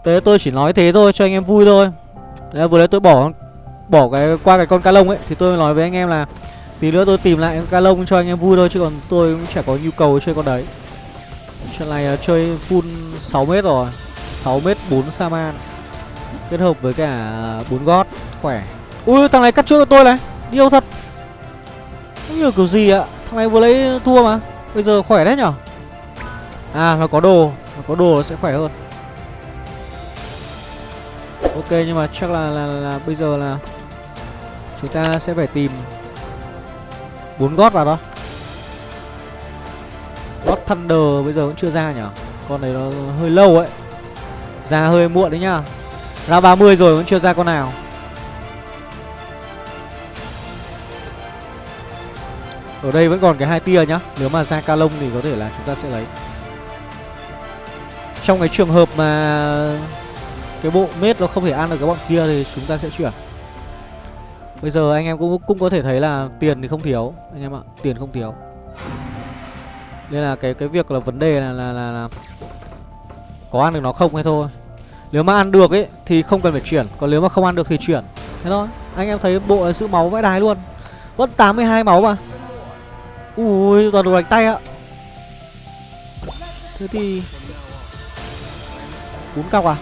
Thế tôi chỉ nói thế thôi cho anh em vui thôi. Đấy, vừa đấy tôi bỏ bỏ cái qua cái con cá lông ấy thì tôi nói với anh em là tí nữa tôi tìm lại con cá lông cho anh em vui thôi chứ còn tôi cũng chả có nhu cầu chơi con đấy. Trận này là chơi full 6 mét rồi 6 mét 4 saman kết hợp với cả bốn gót khỏe ui thằng này cắt trước cho tôi này. Điêu thật? Không hiểu kiểu gì ạ. Thằng này vừa lấy thua mà. Bây giờ khỏe đấy nhở? À nó có đồ. Nó có đồ nó sẽ khỏe hơn. Ok nhưng mà chắc là, là, là, là bây giờ là Chúng ta sẽ phải tìm bốn gót vào đó. Gót Thunder bây giờ vẫn chưa ra nhở? Con này nó hơi lâu ấy. Ra hơi muộn đấy nhá. Ra 30 rồi vẫn chưa ra con nào. Ở đây vẫn còn cái hai tia nhá. Nếu mà ra ca lông thì có thể là chúng ta sẽ lấy. Trong cái trường hợp mà Cái bộ mết nó không thể ăn được cái bọn kia Thì chúng ta sẽ chuyển. Bây giờ anh em cũng cũng có thể thấy là Tiền thì không thiếu Anh em ạ. Tiền không thiếu. Nên là cái cái việc là vấn đề là là, là, là Có ăn được nó không hay thôi. Nếu mà ăn được ấy Thì không cần phải chuyển. Còn nếu mà không ăn được thì chuyển. Thế thôi. Anh em thấy bộ sự máu vãi đái luôn. Vẫn 82 máu mà. Ui, toàn đồ đánh tay ạ. Thế thì bốn cọc à?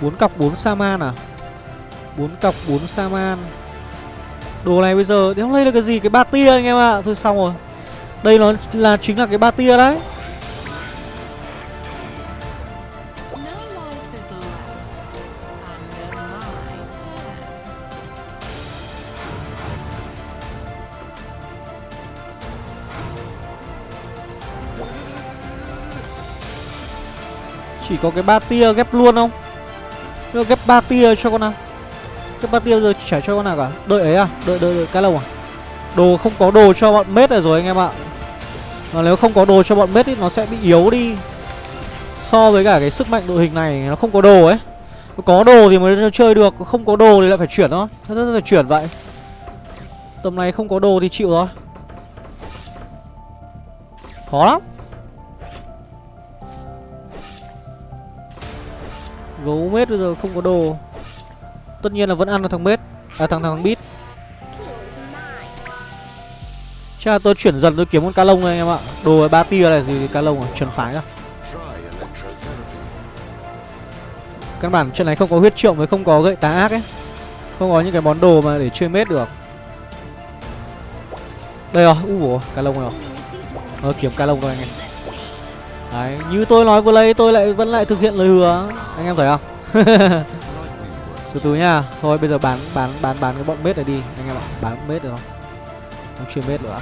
Bốn cọc bốn Saman à? Bốn cọc bốn Saman. Đồ này bây giờ đéo lấy được cái gì? Cái ba tia anh em ạ. À. Thôi xong rồi. Đây nó là, chính là cái ba tia đấy. Có cái ba tia ghép luôn không? Nếu ghép ba tia cho con nào? Ghép ba tia giờ chả cho con nào cả? Đợi ấy à? Đợi đợi đợi, cái lâu à? Đồ không có đồ cho bọn mết này rồi anh em ạ. Mà nếu không có đồ cho bọn mết ý, Nó sẽ bị yếu đi. So với cả cái sức mạnh đội hình này, Nó không có đồ ấy. Có đồ thì mới chơi được, Không có đồ thì lại phải chuyển thôi. Rất là phải chuyển vậy. Tầm này không có đồ thì chịu rồi. Khó lắm. Gấu mết bây giờ không có đồ. Tất nhiên là vẫn ăn được thằng mết. À thằng thằng bít Chắc là tôi chuyển dần tôi kiếm con cá lông này anh em ạ. Đồ ba tia này gì cá lông à Chuẩn phái ra Căn bản trận này không có huyết trượng với không có gậy tá ác ấy. Không có những cái món đồ mà để chơi mết được. Đây rồi, u cá lông rồi. Ờ kiếm cá lông thôi anh em Đấy, như tôi nói vừa lấy tôi lại vẫn lại thực hiện lời hứa Anh em thấy không? từ từ nha Thôi bây giờ bán bán bán bán cái bọn mết này đi Anh em ạ, bán mết được không? Không chuyên mết nữa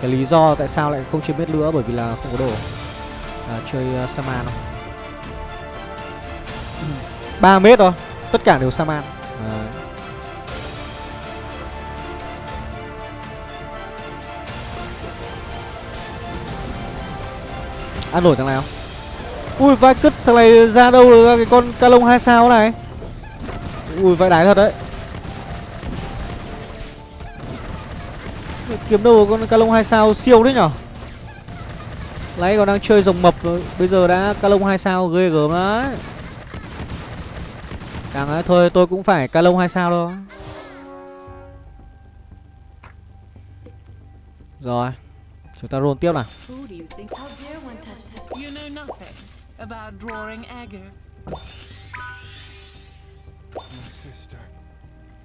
Cái lý do tại sao lại không chuyên mết nữa Bởi vì là không có đồ à, Chơi uh, Saman không? 3 mét thôi Tất cả đều Saman Đấy. Ăn nổi thằng này không? Ui, vai cứt thằng này ra đâu ra cái con ca lông hai sao này? Ui, vai đái thật đấy. Kiếm đâu con ca lông hai sao siêu đấy nhở? Lấy còn đang chơi rồng mập rồi. Bây giờ đã ca lông hai sao ghê gớm đấy. Càng ấy thôi, tôi cũng phải ca lông hai sao thôi. Rồi. Chúng ta roll tiếp nào You know nothing about drawing agate. My sister.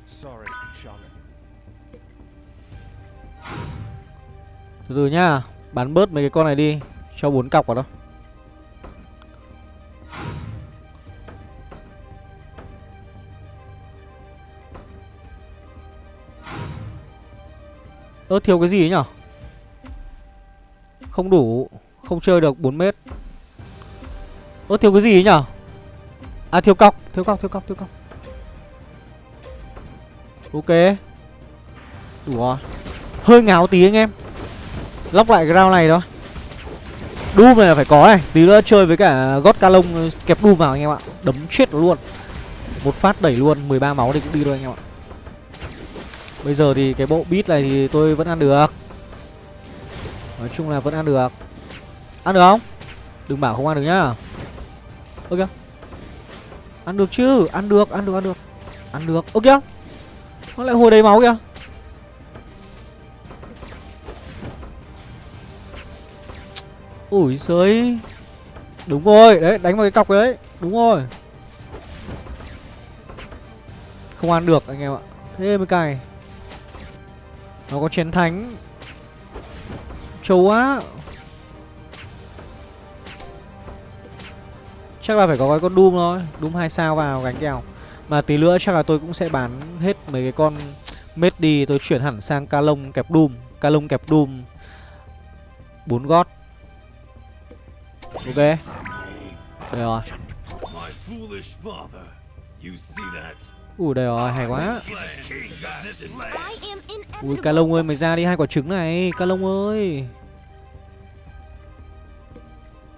Sorry, Shaman. Từ từ nhá, bán bớt mấy cái con này đi, cho bốn cọc vào đó. Ơ thiếu cái gì ấy nhở không đủ, không chơi được 4 mét. Ơ, thiếu cái gì ấy nhở? À thiếu cọc Thiếu cọc thiếu cọc thiếu cọc. Ok. Đủ rồi Hơi ngáo tí anh em. Lóc lại cái round này thôi. Doom này là phải có này. Tí nữa chơi với cả gót ca lông kẹp Doom vào anh em ạ. Đấm chết luôn. Một phát đẩy luôn 13 máu thì cũng đi thôi anh em ạ. Bây giờ thì cái bộ beat này thì tôi vẫn ăn được. Nói chung là vẫn ăn được. Ăn được không? Đừng bảo không ăn được nhá. Ok. Ăn được chứ Ăn được, ăn được, ăn được. Ăn được Ok? Nó lại hồi đầy máu kìa. Ủi sới Đúng rồi, đấy, đánh vào cái cọc đấy. Đúng rồi. Không ăn được anh em ạ. Thế mới cày Nó có chiến thánh. Trâu á. Chắc là phải có cái con Doom thôi. Doom 2 sao vào gánh kèo. Mà tí nữa chắc là tôi cũng sẽ bán hết mấy cái con Mết đi, tôi chuyển hẳn sang ca lông kẹp Doom. Ca lông kẹp Doom. 4 gót. Ok. Đây rồi. Ui, đây rồi, hay quá. Ui ca lông ơi, mày ra đi, hai quả trứng này. Ca lông ơi.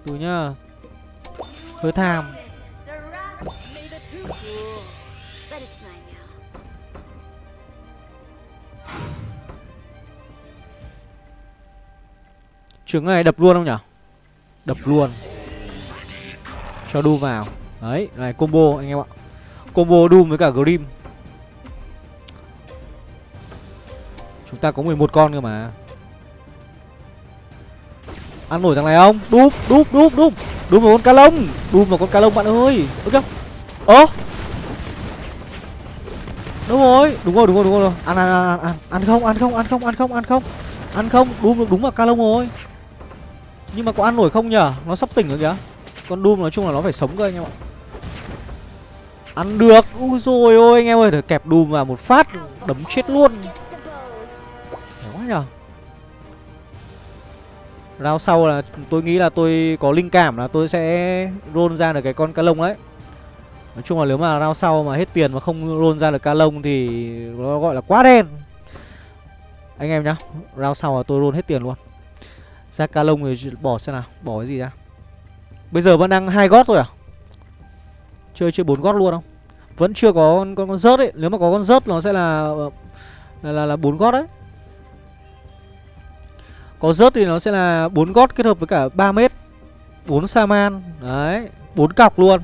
Từ nhá. Hơi tham Trứng này đập luôn không nhỉ Đập luôn. Cho đu vào. Đấy, này combo anh em ạ. Combo Doom với cả Grim. Chúng ta có 11 con cơ mà. Ăn nổi thằng này không? đúp đúp đúp đúp, đúp một con cá lông. Đúp một con cá lông bạn ơi. Ok Ơ. Đúng rồi, đúng rồi, đúng rồi, đúng rồi. Ăn, ăn, ăn, ăn, ăn. Không, ăn không, ăn không, ăn không, ăn không. Ăn không, Doom đúng là cá lông rồi. Nhưng mà có ăn nổi không nhở Nó sắp tỉnh rồi kìa. Con đúp nói chung là nó phải sống cơ anh em ạ. Ăn được. Ui rồi ôi anh em ơi. Để kẹp đùm vào một phát. Đấm chết luôn. Đấy quá nhở Rao sau là tôi nghĩ là tôi có linh cảm là tôi sẽ roll ra được cái con cá lông đấy. Nói chung là nếu mà rao sau mà hết tiền mà không roll ra được cá lông thì nó gọi là quá đen. Anh em nhá Rao sau là tôi roll hết tiền luôn. Ra cá lông thì bỏ xem nào Bỏ cái gì ra. Bây giờ vẫn đang hai gót thôi à? Chơi chơi bốn gót luôn không? Vẫn chưa có con, con, con rớt ấy. Nếu mà có con rớt nó sẽ là ờ, Là là, là 4 gót đấy. Có rớt thì nó sẽ là bốn gót kết hợp với cả 3 mét. 4 Saman Đấy 4 cọc luôn.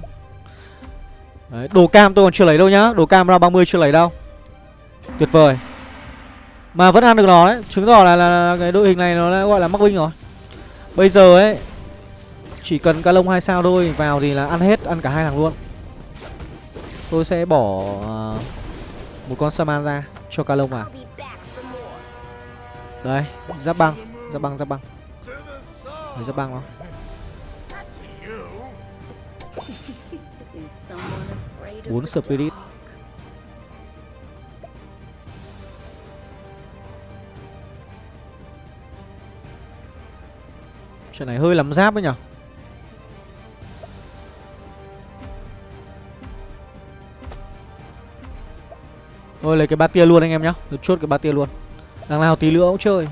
Đấy, đồ cam tôi còn chưa lấy đâu nhá. Đồ cam ra 30 chưa lấy đâu. Tuyệt vời. Mà vẫn ăn được nó đấy. Chứng tỏ là, là, là cái đội hình này nó đã gọi là mắc binh rồi. Bây giờ ấy Chỉ cần ca lông hai sao thôi Vào thì là ăn hết Ăn cả hai thằng luôn. Tôi sẽ bỏ uh, Một con Saman ra Cho ca lông vào. Đấy, Giáp băng ra băng ra băng. Đấy, ra băng nó bốn spirit. Chuyện này hơi lắm giáp đấy nhở? Thôi lấy cái ba tia luôn anh em nhá. Được chốt cái ba tia luôn. Đằng nào tí nữa cũng chơi.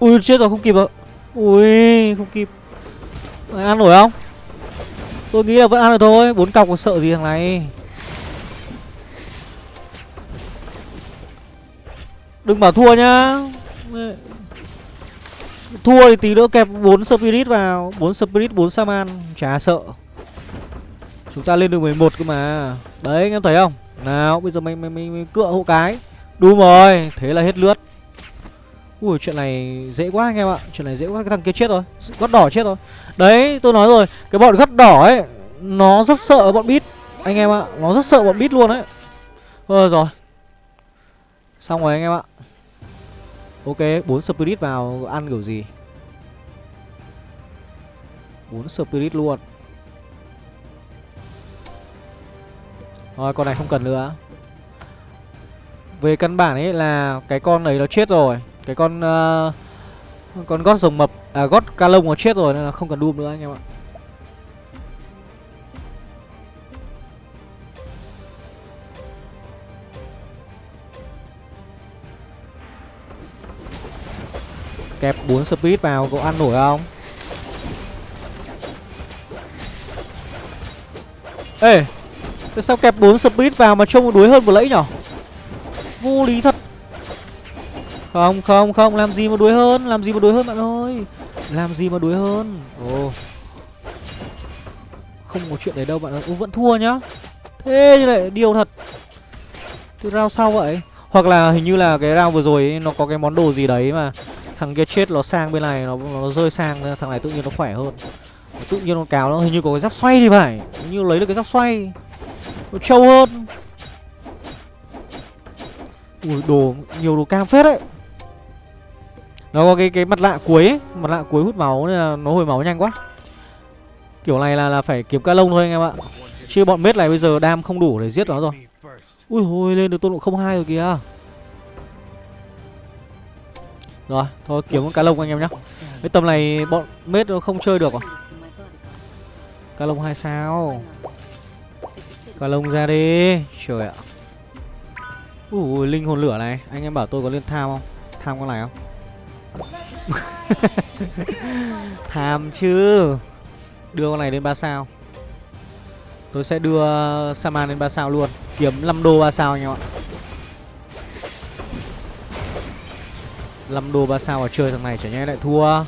Ui chết rồi không kịp rồi. Ui không kịp. Mày ăn nổi không? Tôi nghĩ là vẫn ăn được thôi bốn cọc còn sợ gì thằng này. Đừng bảo thua nhá. Thua thì tí nữa kẹp 4 Spirit vào 4 Spirit, 4 Saman Chả sợ. Chúng ta lên được 11 cơ mà. Đấy anh em thấy không? Nào bây giờ mình mình, mình, mình cựa hộ cái. Đúng rồi Thế là hết lướt Ui chuyện này dễ quá anh em ạ Chuyện này dễ quá cái thằng kia chết rồi Gót đỏ chết rồi Đấy tôi nói rồi Cái bọn gót đỏ ấy Nó rất sợ bọn bít Anh em ạ Nó rất sợ bọn bít luôn ấy. Ờ rồi Xong rồi anh em ạ Ok, 4 spirit vào ăn kiểu gì? 4 spirit luôn. Rồi, con này không cần nữa. Về căn bản ấy là cái con ấy nó chết rồi. Cái con uh, con gót rồng mập à gót ca lông nó chết rồi nên là không cần đùm nữa anh em ạ. Kẹp 4 speed vào có ăn nổi không? Ê, Tại sao kẹp 4 speed vào mà trông đuối hơn vừa lẫy nhở? Vô lý thật. Không không không Làm gì mà đuối hơn Làm gì mà đuối hơn bạn ơi. Làm gì mà đuối hơn. Ồ. Không có chuyện đấy đâu bạn ơi Ủa vẫn thua nhá. Thế như lại điều thật. Từ round sau vậy. Hoặc là hình như là cái round vừa rồi ấy, Nó có cái món đồ gì đấy mà Thằng kia chết nó sang bên này Nó, nó rơi sang Thằng này tự nhiên nó khỏe hơn. Tự nhiên con cáo nó hình như có cái giáp xoay thì phải. Hình như lấy được cái giáp xoay. Nó trâu hơn. Ui đồ Nhiều đồ cam phết đấy. Nó có cái cái mặt lạ cuối ấy. Mặt lạ cuối hút máu nên là nó hồi máu nhanh quá. Kiểu này là là phải kiếm ca lông thôi anh em ạ. Chứ bọn mết này bây giờ đam không đủ để giết nó rồi. Ui hồi lên được tôn độ không hai rồi kìa. Rồi, thôi kiếm con cá lông anh em nhá. Cái tầm này bọn mết nó không chơi được à? Cá lông hai sao? Cá lông ra đi. Trời ạ. Ui linh hồn lửa này. Anh em bảo tôi có lên tham không? Tham con này không? Tham chứ. Đưa con này lên 3 sao. Tôi sẽ đưa Saman lên 3 sao luôn. Kiếm 5 đô 3 sao anh em ạ. 5 đô 3 sao mà chơi thằng này chả nhẽ lại thua.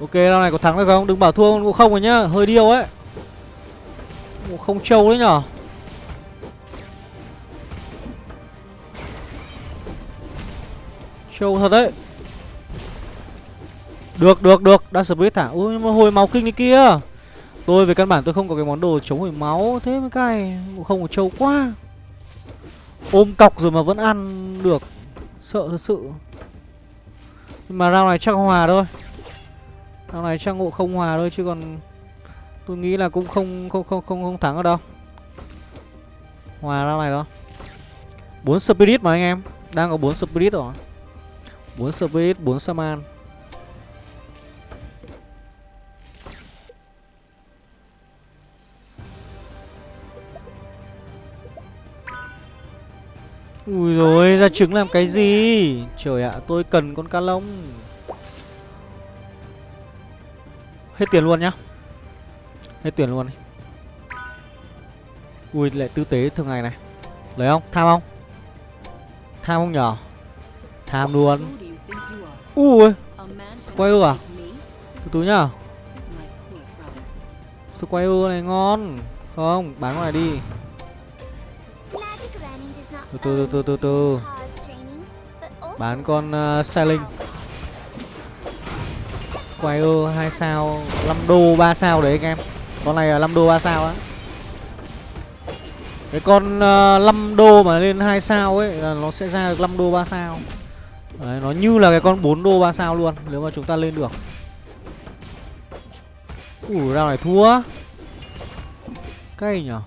Ok, round này có thắng được không? Đừng bảo thua cũng không rồi nhá, hơi điêu ấy. Ngộ không trâu đấy nhở? Trâu thật đấy. Được, được, được, đã split hả? Ui, mà hồi máu kinh đi kia. Tôi về căn bản tôi không có cái món đồ chống hồi máu. Thế mới cay, không có trâu quá. Ôm cọc rồi mà vẫn ăn được. Sợ thật sự. Nhưng mà round này chắc hòa thôi. Round này chắc ngộ không hòa thôi chứ còn Tôi nghĩ là cũng không không không không không thắng ở đâu. Hòa round này đó 4 spirit mà anh em. Đang có 4 spirit rồi. 4 spirit, 4 saman Ui rồi ra trứng làm cái gì? Trời ạ tôi cần con cá lông. Hết tiền luôn nhá. Hết tiền luôn đi. Ui lại tư tế thường ngày này. Lấy không? Tham không? Tham không nhở? Tham luôn. Ui Squire à? Từ từ nhá. Squire này ngon. Không, bán ngoài đi. Từ từ từ từ từ từ. Bán con uh, sailing. Squire 2 sao 5 đô 3 sao đấy anh em. Con này là 5 đô 3 sao á. Cái con uh, 5 đô mà lên 2 sao ấy là nó sẽ ra được 5 đô 3 sao đấy, nó như là cái con 4 đô 3 sao luôn nếu mà chúng ta lên được. Ủa ra này thua. Cay nhở?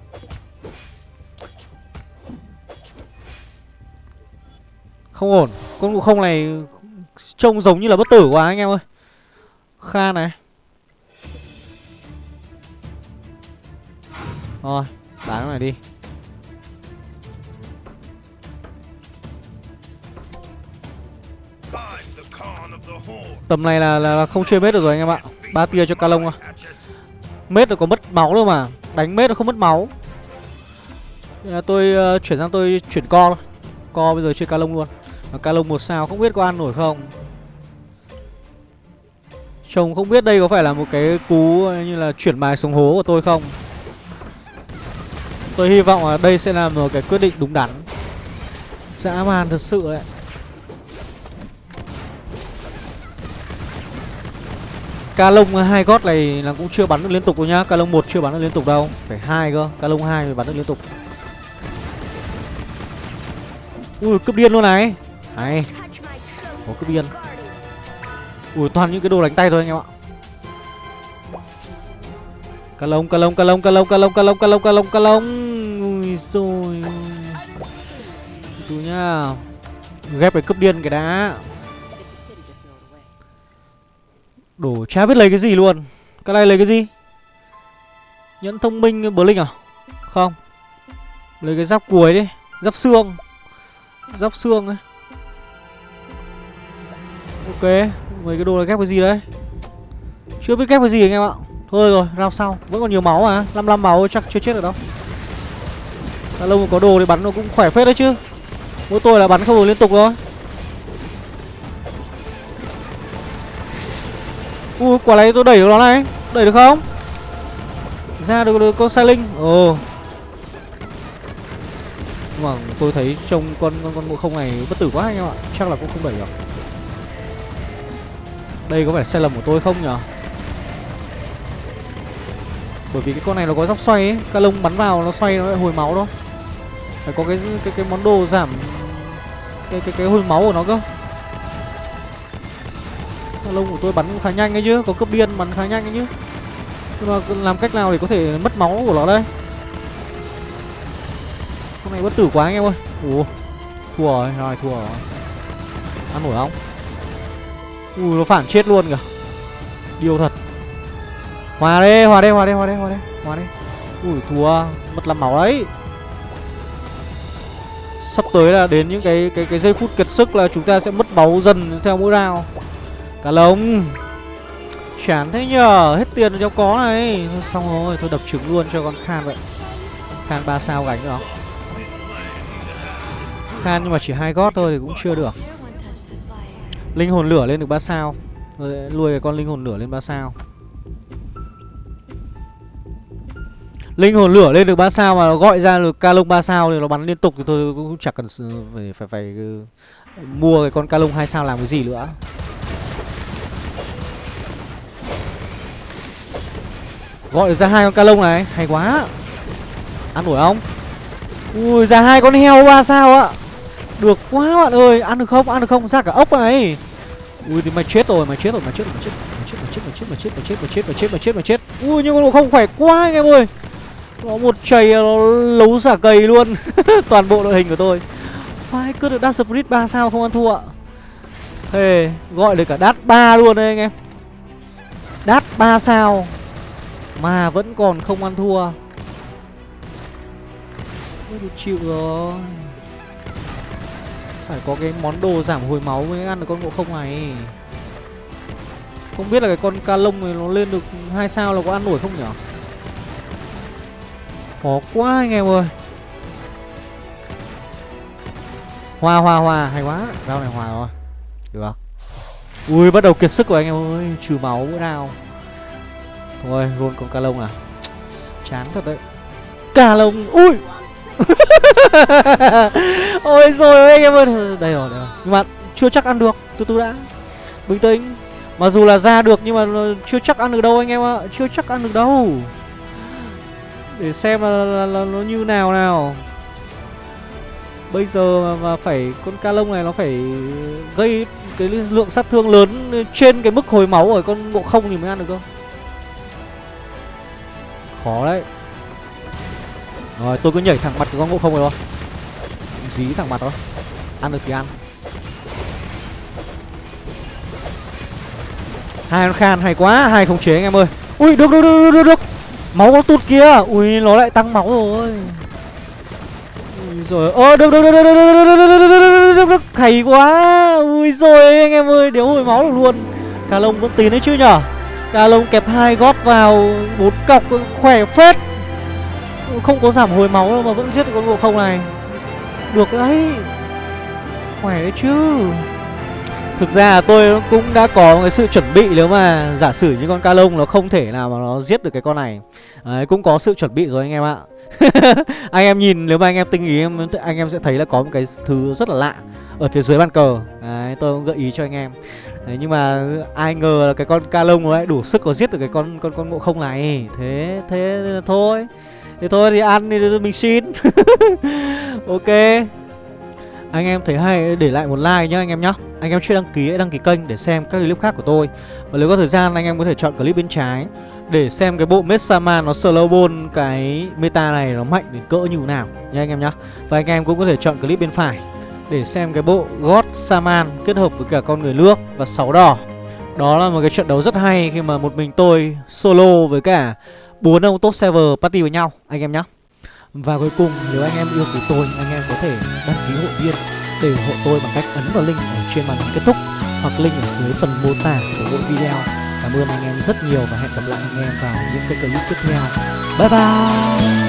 Không ổn. Con ngộ không này Trông giống như là bất tử quá anh em ơi. Kha này. Rồi Bán nó này đi. Tầm này là, là, là không chơi mết được rồi anh em ạ. Ba tia cho ca lông à Mết nó có mất máu đâu mà. Đánh mết nó không mất máu. Tôi uh, chuyển sang tôi chuyển co thôi. Co bây giờ chơi ca lông luôn. Mà ca lông một sao không biết có ăn nổi không? Chồng không biết đây có phải là một cái cú ờ, như là chuyển bài xuống hố của tôi không? Tôi hy vọng là đây sẽ là một cái quyết định đúng đắn. Dã man thật sự đấy. Ca lông hai gót này là cũng chưa bắn được liên tục đâu nhá. Ca lông một chưa bắn được liên tục đâu. Phải hai cơ. Ca lông hai mới bắn được liên tục. Ui cướp điên luôn này. Hay Có cướp điên. Ui toàn những cái đồ đánh tay thôi anh em ạ. Ca lông, ca lông, ca lông, ca lông, ca lông, ca lông, ca lông, ca lông, ca lông Ui xôi tụi nhá. Ghép phải cướp điên cái đá Đồ chả biết lấy cái gì luôn? Cái này lấy cái gì? Nhẫn thông minh Blink linh à? Không. Lấy cái giáp cuối đi. Giáp xương. Giáp xương ấy. Ok. Mấy cái đồ này ghép cái gì đấy? Chưa biết ghép cái gì anh em ạ. Thôi rồi, làm sau Vẫn còn nhiều máu mà. 55 máu chắc chưa chết được đâu. Đã lâu mà có đồ thì bắn nó cũng khỏe phết đấy chứ. Mỗi tôi là bắn không được liên tục thôi. Ui quả này tôi đẩy được nó này. Đẩy được không? Ra được, được con sai linh Ồ. Nhưng mà tôi thấy trông con con con ngộ không này bất tử quá anh em ạ. Chắc là cũng không đẩy được. Đây có phải sai lầm của tôi không nhở? Bởi vì cái con này nó có dốc xoay ấy. Ca lông bắn vào nó xoay nó lại hồi máu đó. Phải có cái cái cái món đồ giảm Cái cái cái hồi máu của nó cơ lông của tôi bắn khá nhanh ấy chứ Có cướp điên bắn khá nhanh ấy chứ. Nhưng mà làm cách nào để có thể mất máu của nó đây? Con này bất tử quá anh em ơi. Ủa Thua rồi, rồi thua rồi. Ăn nổi không? Ui nó phản chết luôn kìa. Điều thật. Hòa đi, hòa đi, hòa đi, hòa đi, hòa đi Hòa đi. Ui thua. Mất làm máu đấy. Sắp tới là đến những cái cái cái giây phút kiệt sức là chúng ta sẽ mất máu dần theo mỗi round. Cả lồng Chán thế nhờ Hết tiền cho có này. Thôi xong rồi Thôi đập trứng luôn cho con Khan vậy. Khan 3 sao gánh được. Không Khan nhưng mà chỉ hai gót thôi thì cũng chưa được. Linh hồn lửa lên được 3 sao. Rồi Nuôi cái con linh hồn lửa lên 3 sao. Linh hồn lửa lên được 3 sao mà nó gọi ra được ca lông 3 sao thì nó bắn liên tục thì tôi cũng chẳng cần phải phải phải uh, mua cái con ca lông 2 sao làm cái gì nữa. Gọi ra hai con ca lông này, hay quá. Ăn nổi không? Ui ra hai con heo ba sao ạ. Được quá bạn ơi, ăn được không? Ăn được không? Ra cả ốc này. Ui thì mày chết rồi, mày chết rồi, mày chết rồi, mày chết, mày chết, mày chết, mày chết, mày chết, mày chết, mày chết, mày chết, mày chết, mày chết. Ui nhưng con không khỏe quá anh em ơi. Có một chày nó lấu xả cầy luôn Toàn bộ đội hình của tôi Phải cứ được Dash Spirit 3 sao không ăn thua ạ Thề Gọi được cả Dash 3 luôn đấy anh em Dash 3 sao mà vẫn còn không ăn thua. Được chịu rồi. Phải có cái món đồ giảm hồi máu mới ăn được con ngộ không này. Không biết là cái con ca lông này nó lên được hai sao là có ăn nổi không nhỉ? Khó quá anh em ơi. Hòa hòa hòa hay quá. Rau này hòa rồi. Được. Ui, bắt đầu kiệt sức rồi anh em ơi. Trừ máu bữa nào Thôi luôn con ca lông à? Chán thật đấy. Ca lông Ui! Ôi rồi anh em ơi. Đây rồi, đây rồi. Nhưng mà chưa chắc ăn được. Từ từ đã. Bình tĩnh. Mặc dù là ra được nhưng mà chưa chắc ăn được đâu anh em ạ. Chưa chắc ăn được đâu. Để xem là, là, là nó như nào nào. Bây giờ mà, mà phải Con ca lông này nó phải Gây cái lượng sát thương lớn Trên cái mức hồi máu ở con ngộ không thì mới ăn được cơ Khó đấy Rồi tôi cứ nhảy thẳng mặt cái con ngộ không rồi thôi Dí thẳng mặt thôi Ăn được thì ăn Hai con khan hay quá Hai không chế anh em ơi Ui được được được được được Máu có tụt kia Ui nó lại tăng máu rồi rồi Ơ được được được được được được được được Hay quá Ui rồi anh em ơi Đéo hồi máu được luôn Cà lông vẫn tín đấy chứ nhở Cà lông kẹp hai gót vào bốn cọc khỏe phết. Không có giảm hồi máu đâu mà vẫn giết được con ngộ không này. Được đấy. Khỏe đấy chứ. Thực ra tôi cũng đã có cái sự chuẩn bị nếu mà giả sử như con ca lông nó không thể nào mà nó giết được cái con này. Đấy, cũng có sự chuẩn bị rồi anh em ạ. Anh em nhìn nếu mà anh em tinh ý em anh em sẽ thấy là có một cái thứ rất là lạ Ở phía dưới bàn cờ. Đấy, tôi cũng gợi ý cho anh em. Đấy, Nhưng mà ai ngờ là cái con ca lông ấy đủ sức có giết được cái con con con ngộ không này. Thế thế thôi. Thế thôi thì ăn thì mình xin. Ok. Anh em thấy hay để lại một like nhá anh em nhá. Anh em chưa đăng ký hãy đăng ký kênh để xem các clip khác của tôi. Và nếu có thời gian anh em có thể chọn clip bên trái Để xem cái bộ Mesama nó slow ball cái meta này nó mạnh đến cỡ như nào nha anh em nhá. Và anh em cũng có thể chọn clip bên phải. Để xem cái bộ God Saman kết hợp với cả con người nước và sáu đỏ. Đó là một cái trận đấu rất hay khi mà một mình tôi solo với cả bốn ông top server party với nhau, anh em nhé. và cuối cùng, nếu anh em yêu quý tôi, Anh em có thể đăng ký hội viên Để ủng hộ tôi bằng cách ấn vào link ở trên màn hình kết thúc hoặc link ở dưới phần mô tả của mỗi video. Cảm ơn anh em rất nhiều và hẹn gặp lại anh em vào những cái clip tiếp theo. Bye bye!